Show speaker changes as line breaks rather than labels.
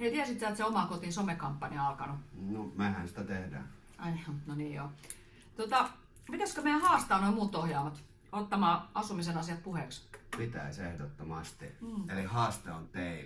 Hei, tiesit sä, että se oma kotiin somekampanja on alkanut?
No, mehän sitä tehdään.
Ai no niin joo. Tota, pitäisikö meidän haastaa noin muut ohjaamat ottamaan asumisen asiat puheeksi?
Pitäisi ehdottomasti. Mm. Eli haaste on teille.